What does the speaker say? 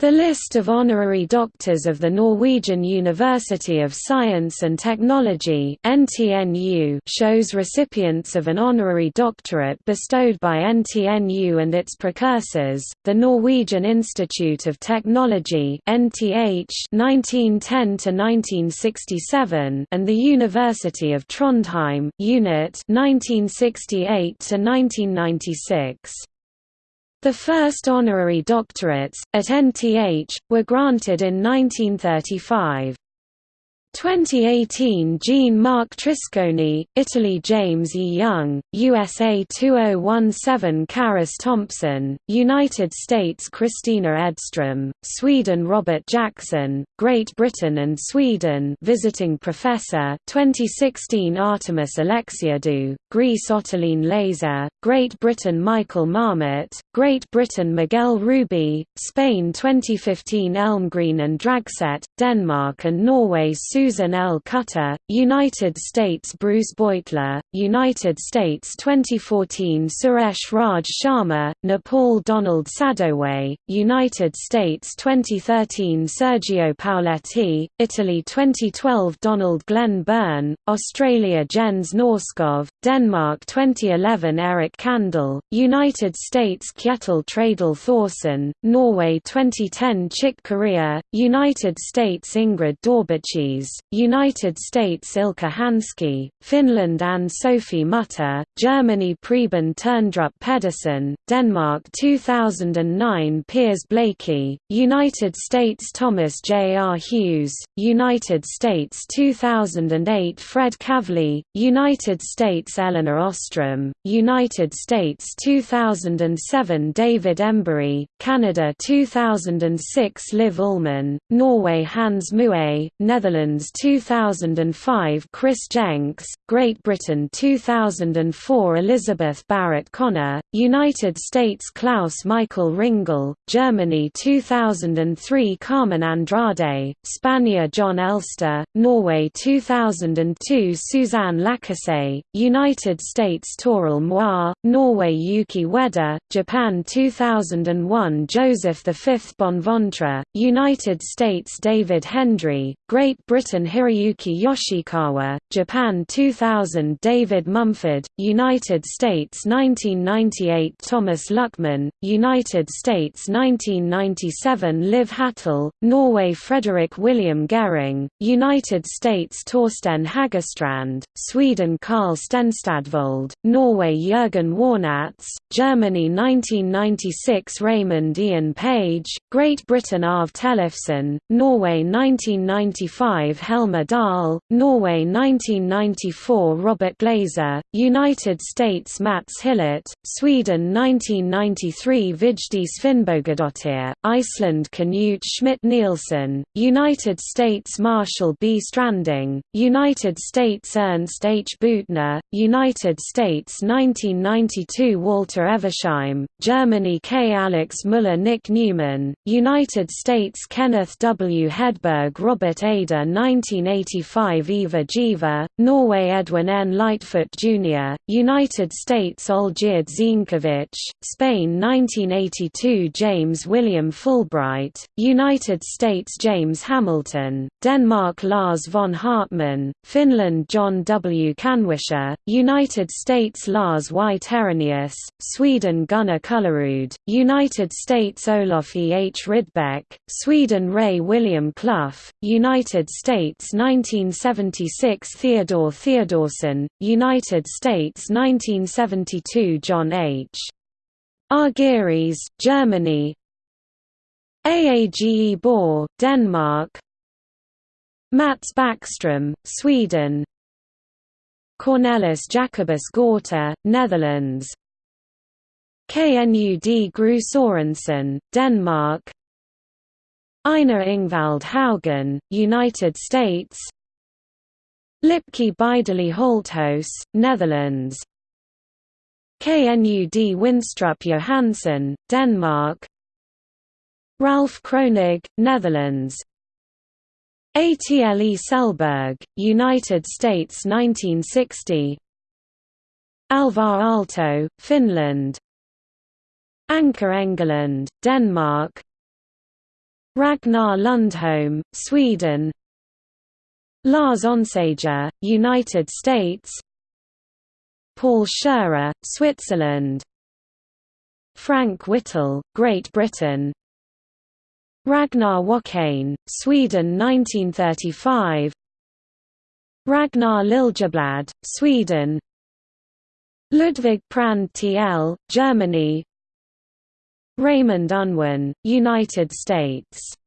The list of honorary doctors of the Norwegian University of Science and Technology shows recipients of an honorary doctorate bestowed by NTNU and its precursors, the Norwegian Institute of Technology (NTH) 1910–1967 and the University of Trondheim (UNIT) (1968 to 1996). The first honorary doctorates, at NTH, were granted in 1935. 2018 Jean-Marc Trisconi, Italy James E. Young, USA 2017 Karis Thompson, United States Christina Edstrom, Sweden Robert Jackson, Great Britain and Sweden Visiting Professor 2016 Artemis Alexiadou, Greece Ottoline Leyser, Great Britain Michael Marmot, Great Britain Miguel Ruby, Spain 2015 Elmgreen and Dragset, Denmark and Norway Susan L. Cutter, United States Bruce Beutler, United States 2014 Suresh Raj Sharma, Nepal Donald Sadoway, United States 2013 Sergio Pauletti, Italy 2012 Donald Glenn Byrne, Australia Jens Norskov, Denmark 2011 Eric Kandel, United States Kjetil Tradal Thorsen, Norway 2010 Chick Corea, United States Ingrid Daubechies, United States Ilkka Hanski, Finland Anne-Sophie Mutter, Germany Preben Terndrup Pedersen, Denmark 2009 Piers Blakey, United States Thomas J. R. Hughes, United States 2008 Fred Kavli, United States Elinor Ostrom, United States 2007 David Embury, Canada 2006 Liv Ullmann, Norway Hans Mué, Netherlands 2005 Chris Jenks, Great Britain 2004 Elizabeth Barrett Connor, United States Claus Michael Ringel, Germany 2003 Carmen Andrade, Spania Jon Elster, Norway 2002 Suzanne Lacasse, United States Toril Moi, Norway Yuki Ueda, Japan 2001 Joseph V Bonventre, United States David Hendry, Great Britain Hiroyuki Yoshikawa, Japan 2000 David Mumford, United States 1998 Thomas Luckmann, United States 1997 Liv Hatle, Norway Frederick William Gehring, United States Torsten Hagerstrand, Sweden Carl Stenstadvold, Norway Jürgen Warnatz, Germany 1996 Raymond Ian Page, Great Britain Arve Tellefsen, Norway 1995 Helmer Dahl, Norway 1994 Robert Glaser, United States Mats Hillert, Sweden 1993 Vigdis Finnbogadottir, Iceland Knut Schmidt Nielsen, United States Marshall B. Stranding, United States Ernst H. Büttner, United States 1992 Walter Eversheim, Germany K. Alex Müller Nick Newman, United States Kenneth W. Hedberg Robert Ada 1985 Eva Jiva, Norway Edwin N. Lightfoot Jr., United States Olgierd Zienkiewicz, Spain 1982 James William Fulbright, United States James Hamilton, Denmark Lars von Haartman, Finland John W. Kanwisher, United States Lars Y. Terenius, Sweden Gunnar Kullerud, United States Olof E. H. Rydbeck, Sweden Ray William Clough, United States 1976 Theodore Theodorsen, United States 1972 John H. Argyris, Germany. Aage Bohr, Denmark. Mats Backstrom, Sweden. Cornelis Jacobus Gorter, Netherlands. Knud Gru Sorensen, Denmark. Einar Ingvald Haugen, United States Lipke Bijdeley Holthuis, Netherlands. Knud Winstrup Johansen, Denmark. Ralph Kronig, Netherlands. Atle Selberg, United States 1960 Alvar Aalto, Finland. Anker Engelund, Denmark. Ragnar Lundholm, Sweden Lars Onsager, United States. Paul Scherrer, Switzerland. Frank Whittle, Great Britain. Ragnar Wokkane, Sweden 1935 Ragnar Liljeblad, Sweden. Ludwig Prandtl, Germany. Raymond Unwin, United States